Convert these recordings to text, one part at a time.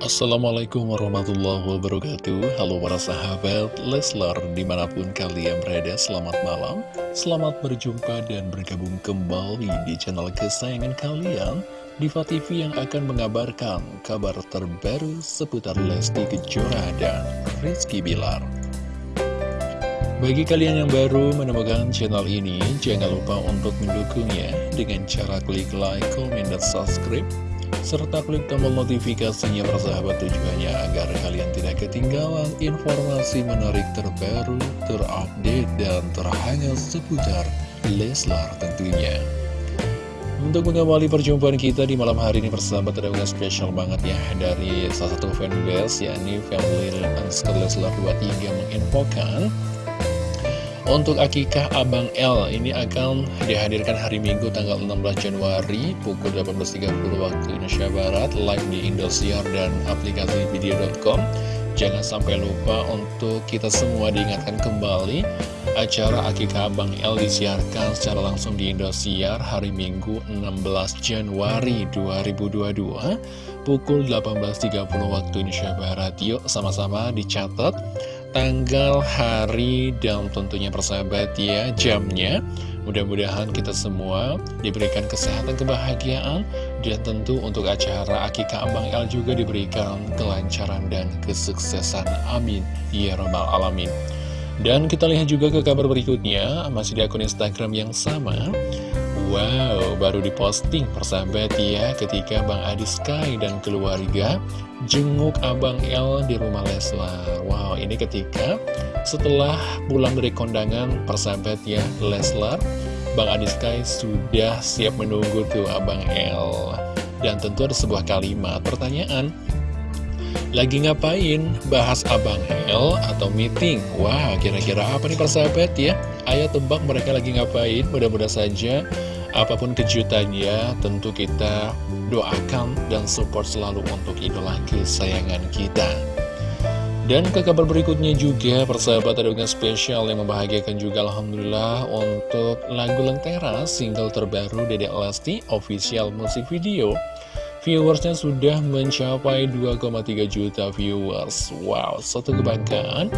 Assalamualaikum warahmatullahi wabarakatuh. Halo para sahabat Leslar di mana pun kalian berada selamat malam. Selamat berjumpa dan bergabung kembali di channel kesayangan kalian Diva TV yang akan mengabarkan kabar terbaru seputar Lesti Kejora dan Rizky Bilar. Bagi kalian yang baru menemukan channel ini, jangan lupa untuk mendukungnya dengan cara klik like, comment, dan subscribe serta klik tombol notifikasinya persahabat tujuannya agar kalian tidak ketinggalan informasi menarik terbaru, terupdate, dan terhangat seputar Leslar tentunya. Untuk mengawali perjumpaan kita di malam hari ini persahabat ada spesial banget ya dari salah satu fanbase yakni Family Underscore Leslar 23 menginfokan untuk akikah Abang L ini akan dihadirkan hari Minggu tanggal 16 Januari pukul 18.30 waktu Indonesia Barat live di Indosiar dan aplikasi video.com. Jangan sampai lupa untuk kita semua diingatkan kembali acara akikah Abang L disiarkan secara langsung di Indosiar hari Minggu 16 Januari 2022 pukul 18.30 waktu Indonesia Barat. Yuk sama-sama dicatat tanggal, hari, dan tentunya persahabat ya jamnya. Mudah-mudahan kita semua diberikan kesehatan, kebahagiaan, dan tentu untuk acara Akika Abang El juga diberikan kelancaran dan kesuksesan. Amin. Ya Rabbal Alamin. Dan kita lihat juga ke kabar berikutnya, masih di akun Instagram yang sama. Wow, baru diposting persahabat ya ketika Bang Adi Sky dan keluarga jenguk Abang El di rumah Leslar. Wow, ini ketika setelah pulang dari kondangan persahabat ya Leslar, Bang Adi Sky sudah siap menunggu tuh Abang El. Dan tentu ada sebuah kalimat pertanyaan, lagi ngapain? Bahas Abang El atau meeting? Wah, kira-kira apa nih persahabat ya? Ayo tebak mereka lagi ngapain? Mudah-mudahan saja Apa pun kejutannya, tentu kita doakan dan support selalu untuk idola kesayangan kita. Dan ke kabar berikutnya juga, persahabat ada dengan spesial yang membahagiakan juga Alhamdulillah untuk lagu Lentera, single terbaru Dede Lesti, official musik video. Viewersnya sudah mencapai 2,3 juta viewers. Wow, satu kebanggaan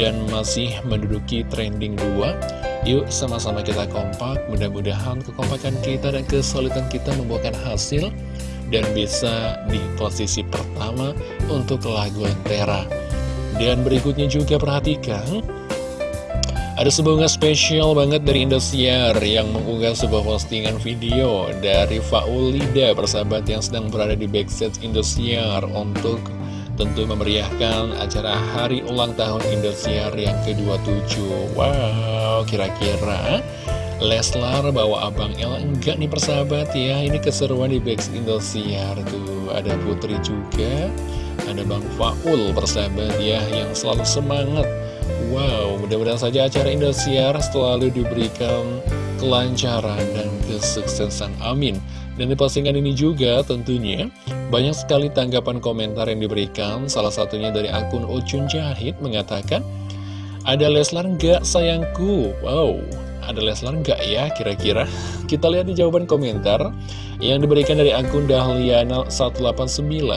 dan masih menduduki trending 2 Yuk sama-sama kita kompak, mudah-mudahan kekompakan kita dan kesulitan kita membuahkan hasil dan bisa di posisi pertama untuk lagu Lentera. Dan berikutnya juga perhatikan, ada sebuah spesial banget dari Indosiar yang mengunggah sebuah postingan video dari Faulida, persahabat yang sedang berada di backstage Indosiar untuk tentu memeriahkan acara hari ulang tahun Indosiar yang ke-27 Wow, kira-kira Leslar bawa Abang El enggak nih persahabat ya? Ini keseruan di Bax Indosiar tuh. Ada Putri juga Ada Bang Faul persahabat ya Yang selalu semangat. Wow, mudah-mudahan saja acara Indosiar selalu diberikan kelancaran dan kesuksesan. Amin. Dan di postingan ini juga tentunya banyak sekali tanggapan komentar yang diberikan, salah satunya dari akun Ucun Jahit mengatakan, Ada Leslar nggak sayangku? Wow, ada Leslar nggak ya kira-kira? Kita lihat di jawaban komentar yang diberikan dari akun Dahliana189.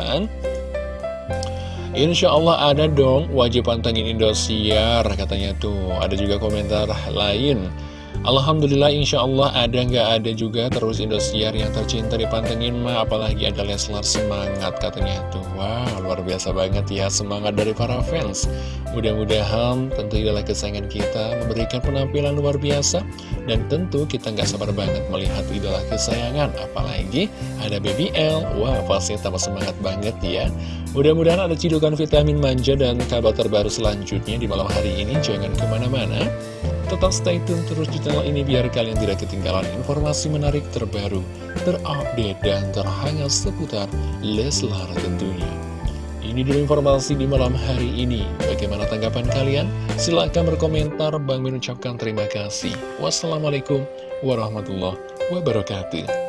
Insya Allah ada dong, wajib pantengin Indosiar, katanya tuh. Ada juga komentar lain Alhamdulillah insya Allah ada nggak ada juga terus Indosiar yang tercinta dipantengin mah apalagi ada Leslar semangat katanya. Tuh wow luar biasa banget ya semangat dari para fans. Mudah-mudahan tentu adalah kesayangan kita memberikan penampilan luar biasa dan tentu kita nggak sabar banget melihat idola kesayangan apalagi ada BBL wah pasti tambah semangat banget ya. Mudah-mudahan ada cidukan vitamin manja dan kabar terbaru selanjutnya di malam hari ini. Jangan ke mana-mana Tetap stay tune terus di channel ini biar kalian tidak ketinggalan informasi menarik terbaru, terupdate, dan terhangat seputar Leslar tentunya. Ini dulu informasi di malam hari ini. Bagaimana tanggapan kalian? Silahkan berkomentar. Bang mengucapkan terima kasih. Wassalamualaikum warahmatullahi wabarakatuh.